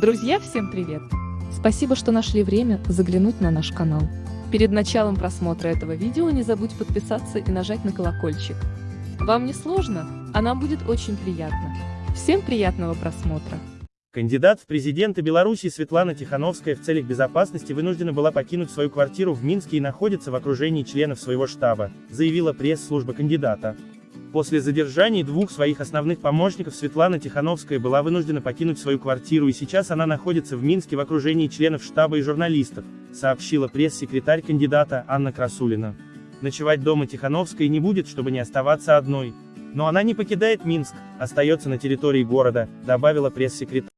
Друзья, всем привет! Спасибо, что нашли время заглянуть на наш канал. Перед началом просмотра этого видео не забудь подписаться и нажать на колокольчик. Вам не сложно, а нам будет очень приятно. Всем приятного просмотра! Кандидат в президенты Беларуси Светлана Тихановская в целях безопасности вынуждена была покинуть свою квартиру в Минске и находится в окружении членов своего штаба, заявила пресс-служба кандидата. После задержания двух своих основных помощников Светлана Тихановская была вынуждена покинуть свою квартиру и сейчас она находится в Минске в окружении членов штаба и журналистов, сообщила пресс-секретарь кандидата Анна Красулина. Ночевать дома Тихановская не будет, чтобы не оставаться одной. Но она не покидает Минск, остается на территории города, добавила пресс-секретарь.